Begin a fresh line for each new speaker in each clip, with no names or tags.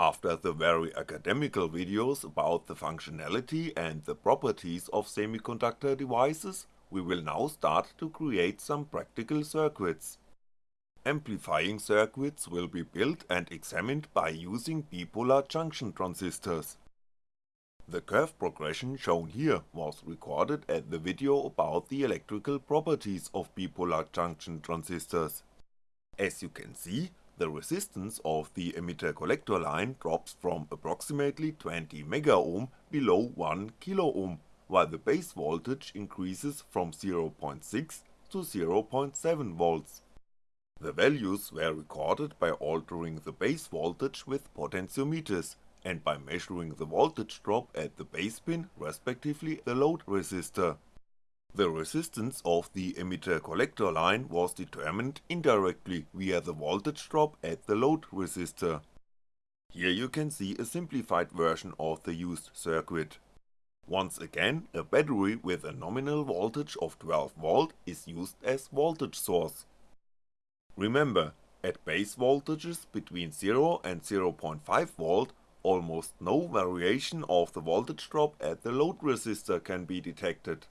After the very academical videos about the functionality and the properties of semiconductor devices, we will now start to create some practical circuits. Amplifying circuits will be built and examined by using bipolar junction transistors. The curve progression shown here was recorded at the video about the electrical properties of bipolar junction transistors. As you can see, the resistance of the emitter-collector line drops from approximately 20 megaohm below 1 kiloohm, while the base voltage increases from 0.6 to 0.7 volts. The values were recorded by altering the base voltage with potentiometers, and by measuring the voltage drop at the base pin respectively the load resistor. The resistance of the emitter-collector line was determined indirectly via the voltage drop at the load resistor. Here you can see a simplified version of the used circuit. Once again, a battery with a nominal voltage of 12V is used as voltage source. Remember, at base voltages between 0 and 0.5V almost no variation of the voltage drop at the load resistor can be detected.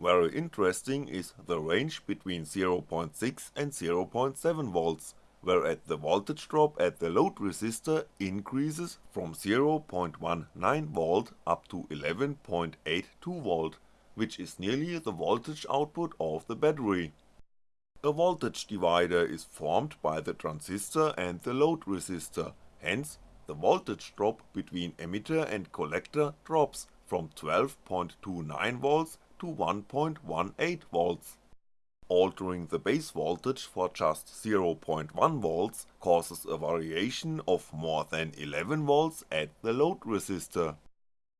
Very interesting is the range between 0.6 and 0.7V, where at the voltage drop at the load resistor increases from 0.19V up to 11.82V, which is nearly the voltage output of the battery. A voltage divider is formed by the transistor and the load resistor, hence the voltage drop between emitter and collector drops from 12.29V to 1.18V. Altering the base voltage for just 0.1V causes a variation of more than 11V at the load resistor.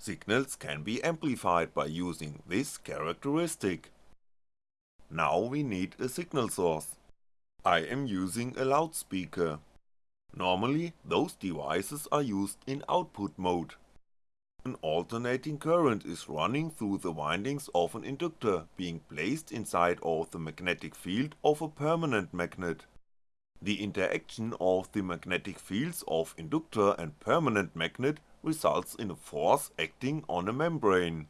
Signals can be amplified by using this characteristic. Now we need a signal source. I am using a loudspeaker. Normally, those devices are used in output mode. An alternating current is running through the windings of an inductor being placed inside of the magnetic field of a permanent magnet. The interaction of the magnetic fields of inductor and permanent magnet results in a force acting on a membrane.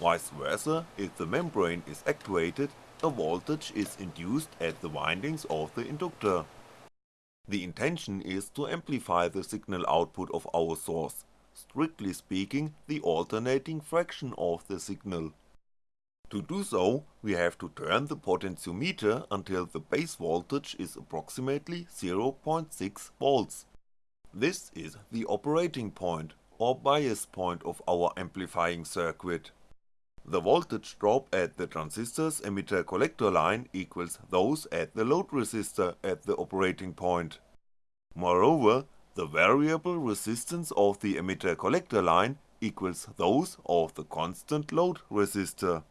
Vice versa, if the membrane is actuated, a voltage is induced at the windings of the inductor. The intention is to amplify the signal output of our source, strictly speaking the alternating fraction of the signal. To do so, we have to turn the potentiometer until the base voltage is approximately 0.6V. This is the operating point, or bias point of our amplifying circuit. The voltage drop at the transistor's emitter-collector line equals those at the load resistor at the operating point. Moreover, the variable resistance of the emitter-collector line equals those of the constant load resistor.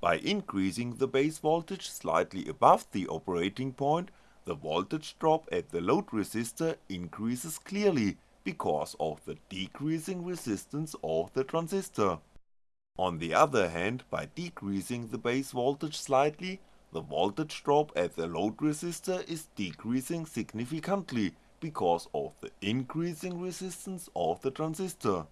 By increasing the base voltage slightly above the operating point, the voltage drop at the load resistor increases clearly because of the decreasing resistance of the transistor. On the other hand, by decreasing the base voltage slightly, the voltage drop at the load resistor is decreasing significantly because of the increasing resistance of the transistor.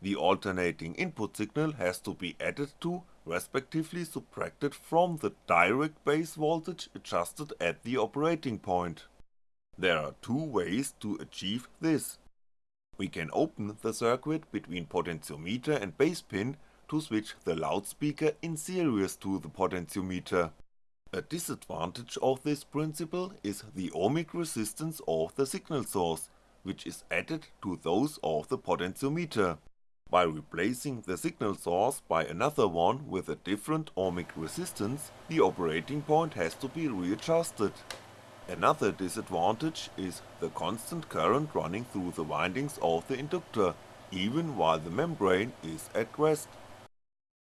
The alternating input signal has to be added to, respectively subtracted from the direct base voltage adjusted at the operating point. There are two ways to achieve this. We can open the circuit between potentiometer and base pin to switch the loudspeaker in series to the potentiometer. A disadvantage of this principle is the ohmic resistance of the signal source, which is added to those of the potentiometer. By replacing the signal source by another one with a different ohmic resistance, the operating point has to be readjusted. Another disadvantage is the constant current running through the windings of the inductor, even while the membrane is at rest.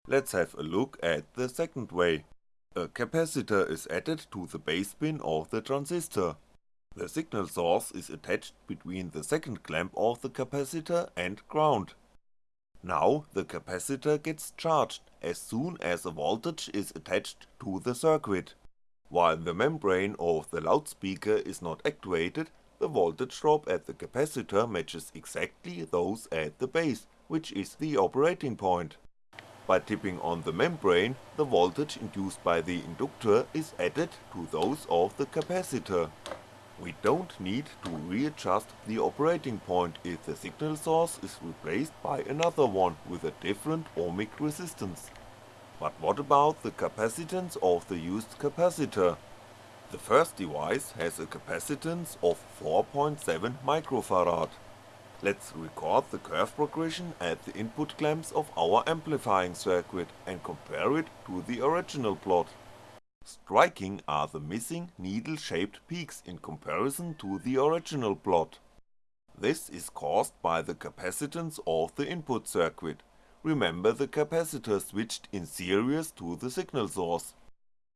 Let's have a look at the second way. A capacitor is added to the base pin of the transistor. The signal source is attached between the second clamp of the capacitor and ground. Now the capacitor gets charged as soon as a voltage is attached to the circuit. While the membrane of the loudspeaker is not actuated, the voltage drop at the capacitor matches exactly those at the base, which is the operating point. By tipping on the membrane, the voltage induced by the inductor is added to those of the capacitor. We don't need to readjust the operating point if the signal source is replaced by another one with a different ohmic resistance. But what about the capacitance of the used capacitor? The first device has a capacitance of 4.7 microfarad. Let's record the curve progression at the input clamps of our amplifying circuit and compare it to the original plot. Striking are the missing needle shaped peaks in comparison to the original plot. This is caused by the capacitance of the input circuit, remember the capacitor switched in series to the signal source.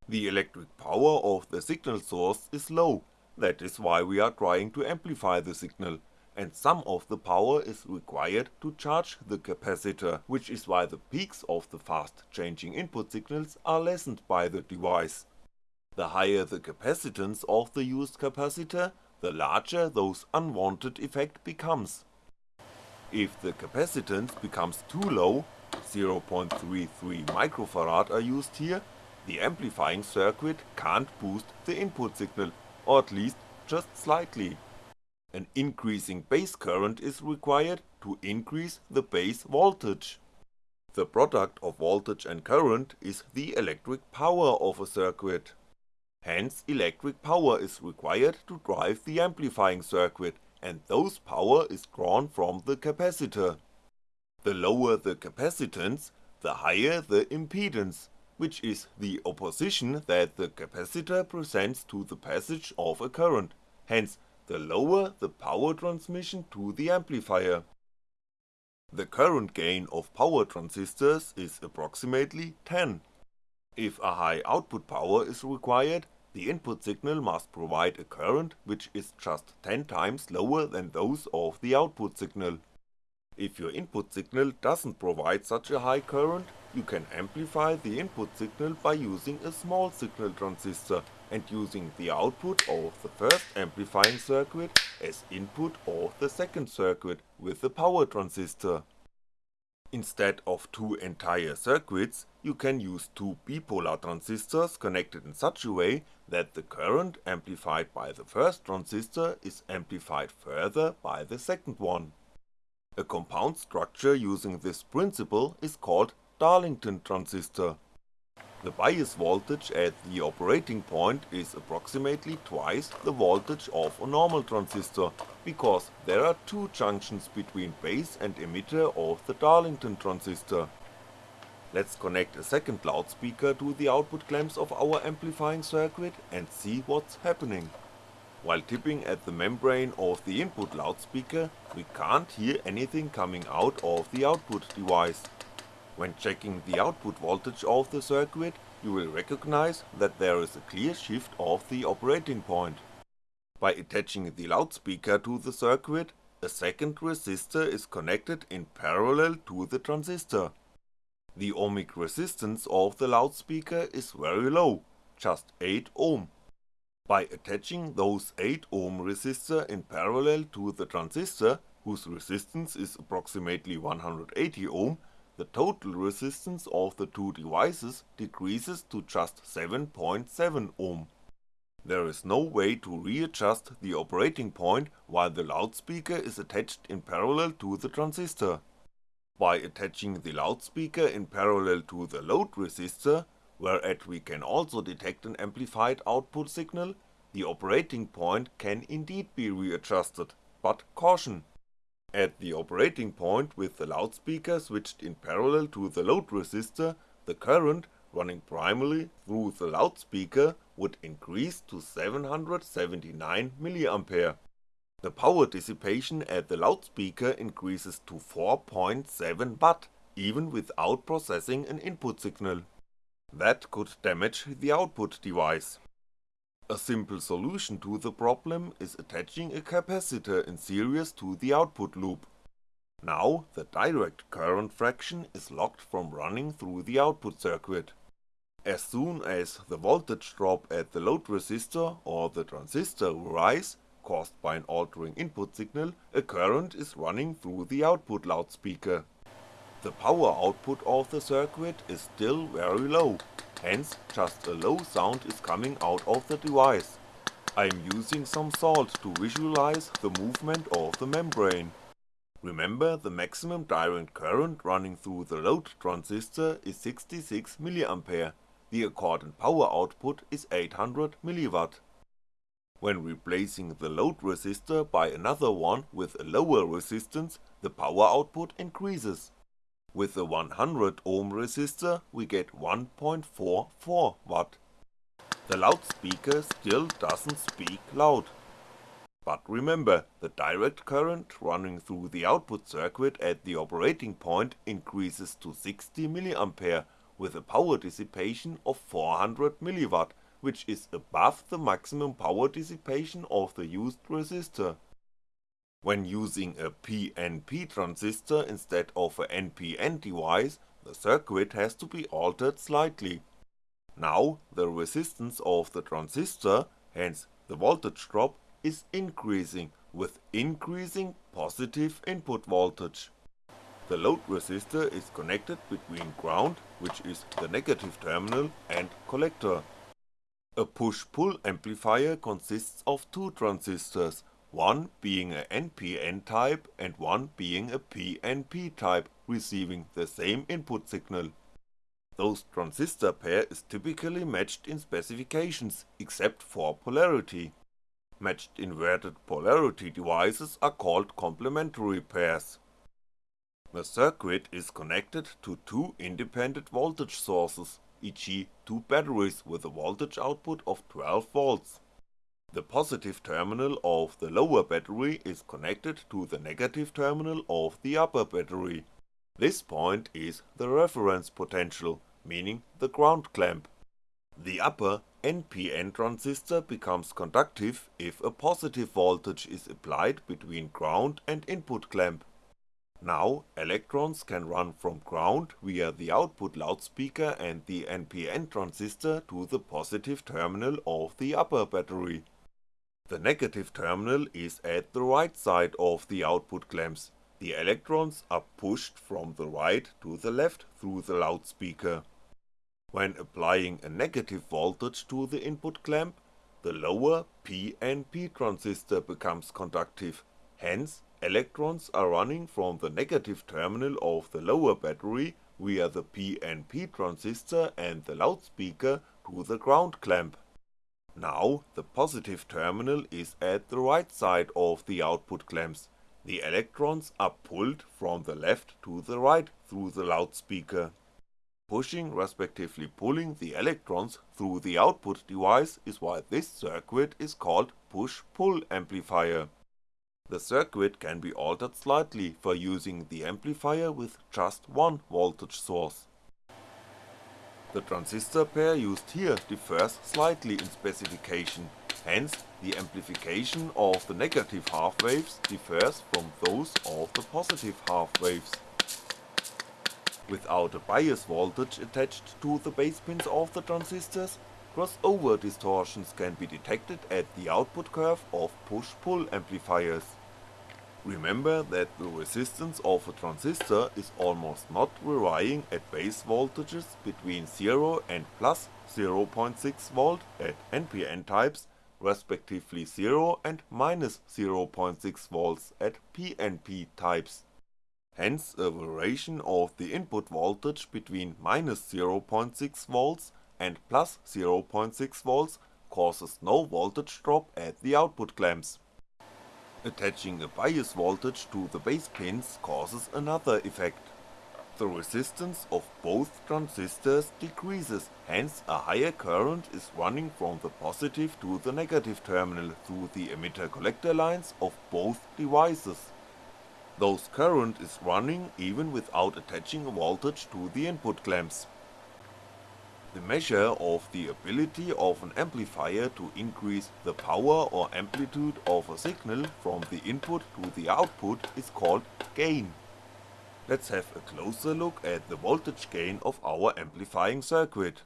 The electric power of the signal source is low, that is why we are trying to amplify the signal, and some of the power is required to charge the capacitor, which is why the peaks of the fast changing input signals are lessened by the device. The higher the capacitance of the used capacitor, the larger those unwanted effect becomes. If the capacitance becomes too low, 0.33 microfarad are used here, the amplifying circuit can't boost the input signal, or at least just slightly. An increasing base current is required to increase the base voltage. The product of voltage and current is the electric power of a circuit. Hence electric power is required to drive the amplifying circuit, and those power is drawn from the capacitor. The lower the capacitance, the higher the impedance, which is the opposition that the capacitor presents to the passage of a current, hence the lower the power transmission to the amplifier. The current gain of power transistors is approximately 10. If a high output power is required, the input signal must provide a current which is just 10 times lower than those of the output signal. If your input signal doesn't provide such a high current, you can amplify the input signal by using a small signal transistor and using the output of the first amplifying circuit as input of the second circuit with the power transistor. Instead of two entire circuits, you can use two bipolar transistors connected in such a way that the current amplified by the first transistor is amplified further by the second one. A compound structure using this principle is called Darlington transistor. The bias voltage at the operating point is approximately twice the voltage of a normal transistor, because there are two junctions between base and emitter of the Darlington transistor. Let's connect a second loudspeaker to the output clamps of our amplifying circuit and see what's happening. While tipping at the membrane of the input loudspeaker, we can't hear anything coming out of the output device. When checking the output voltage of the circuit, you will recognize that there is a clear shift of the operating point. By attaching the loudspeaker to the circuit, a second resistor is connected in parallel to the transistor. The ohmic resistance of the loudspeaker is very low, just 8 ohm. By attaching those 8 ohm resistor in parallel to the transistor, whose resistance is approximately 180 ohm, the total resistance of the two devices decreases to just 7.7 ohm. There is no way to readjust the operating point while the loudspeaker is attached in parallel to the transistor. By attaching the loudspeaker in parallel to the load resistor, whereat we can also detect an amplified output signal, the operating point can indeed be readjusted, but caution, at the operating point with the loudspeaker switched in parallel to the load resistor, the current, running primarily through the loudspeaker, would increase to 779mA. The power dissipation at the loudspeaker increases to 4.7W, even without processing an input signal. That could damage the output device. A simple solution to the problem is attaching a capacitor in series to the output loop. Now the direct current fraction is locked from running through the output circuit. As soon as the voltage drop at the load resistor or the transistor rise, caused by an altering input signal, a current is running through the output loudspeaker. The power output of the circuit is still very low, hence just a low sound is coming out of the device. I'm using some salt to visualize the movement of the membrane. Remember the maximum direct current running through the load transistor is 66mA, the accordant power output is 800mW. When replacing the load resistor by another one with a lower resistance, the power output increases. With the 100 ohm resistor we get 1.44W. The loudspeaker still doesn't speak loud. But remember, the direct current running through the output circuit at the operating point increases to 60mA with a power dissipation of 400mW, which is above the maximum power dissipation of the used resistor. When using a PNP transistor instead of a NPN device, the circuit has to be altered slightly. Now the resistance of the transistor, hence the voltage drop, is increasing with increasing positive input voltage. The load resistor is connected between ground, which is the negative terminal, and collector. A push-pull amplifier consists of two transistors, one being a NPN type and one being a PNP type, receiving the same input signal. Those transistor pair is typically matched in specifications, except for polarity. Matched inverted polarity devices are called complementary pairs. The circuit is connected to two independent voltage sources, e.g. two batteries with a voltage output of 12V. The positive terminal of the lower battery is connected to the negative terminal of the upper battery. This point is the reference potential, meaning the ground clamp. The upper NPN transistor becomes conductive if a positive voltage is applied between ground and input clamp. Now electrons can run from ground via the output loudspeaker and the NPN transistor to the positive terminal of the upper battery. The negative terminal is at the right side of the output clamps, the electrons are pushed from the right to the left through the loudspeaker. When applying a negative voltage to the input clamp, the lower PNP transistor becomes conductive, hence electrons are running from the negative terminal of the lower battery via the PNP transistor and the loudspeaker to the ground clamp. Now the positive terminal is at the right side of the output clamps, the electrons are pulled from the left to the right through the loudspeaker. Pushing respectively pulling the electrons through the output device is why this circuit is called push-pull amplifier. The circuit can be altered slightly for using the amplifier with just one voltage source. The transistor pair used here differs slightly in specification, hence the amplification of the negative half waves differs from those of the positive half waves. Without a bias voltage attached to the base pins of the transistors, crossover distortions can be detected at the output curve of push-pull amplifiers. Remember that the resistance of a transistor is almost not varying at base voltages between 0 and plus 0.6V at NPN types, respectively 0 and minus 0.6V at PNP types. Hence a variation of the input voltage between minus 0.6V and plus 0.6V causes no voltage drop at the output clamps. Attaching a bias voltage to the base pins causes another effect. The resistance of both transistors decreases, hence a higher current is running from the positive to the negative terminal through the emitter-collector lines of both devices those current is running even without attaching a voltage to the input clamps. The measure of the ability of an amplifier to increase the power or amplitude of a signal from the input to the output is called gain. Let's have a closer look at the voltage gain of our amplifying circuit.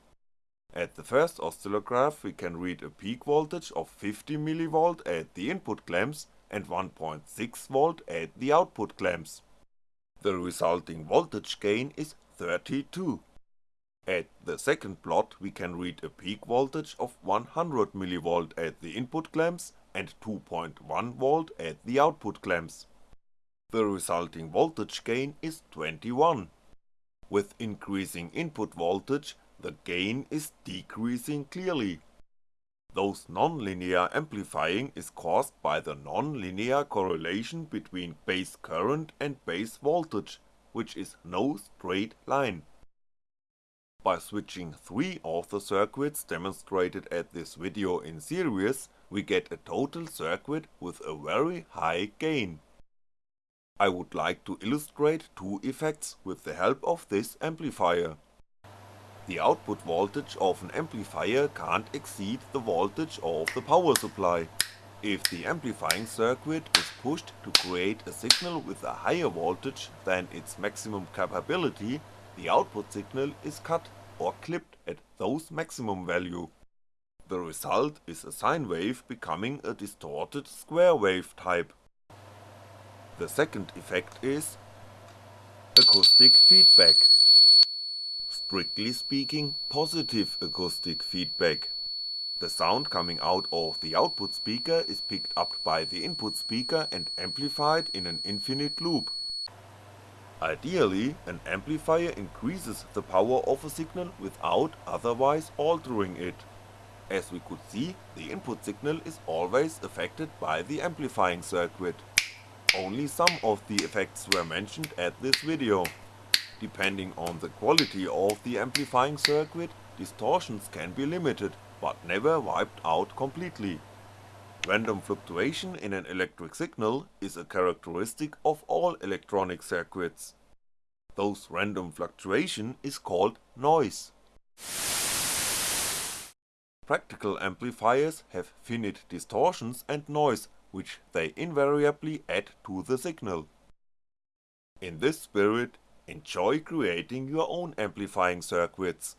At the first oscillograph we can read a peak voltage of 50mV at the input clamps and 1.6V at the output clamps. The resulting voltage gain is 32. At the second plot we can read a peak voltage of 100mV at the input clamps and 2.1V at the output clamps. The resulting voltage gain is 21. With increasing input voltage the gain is decreasing clearly. Those non-linear amplifying is caused by the non-linear correlation between base current and base voltage, which is no straight line. By switching three of the circuits demonstrated at this video in series, we get a total circuit with a very high gain. I would like to illustrate two effects with the help of this amplifier. The output voltage of an amplifier can't exceed the voltage of the power supply. If the amplifying circuit is pushed to create a signal with a higher voltage than its maximum capability, the output signal is cut or clipped at those maximum value. The result is a sine wave becoming a distorted square wave type. The second effect is acoustic feedback strictly speaking positive acoustic feedback. The sound coming out of the output speaker is picked up by the input speaker and amplified in an infinite loop. Ideally, an amplifier increases the power of a signal without otherwise altering it. As we could see, the input signal is always affected by the amplifying circuit. Only some of the effects were mentioned at this video. Depending on the quality of the amplifying circuit, distortions can be limited, but never wiped out completely. Random fluctuation in an electric signal is a characteristic of all electronic circuits. Those random fluctuation is called noise. Practical amplifiers have finite distortions and noise which they invariably add to the signal. In this spirit Enjoy creating your own amplifying circuits.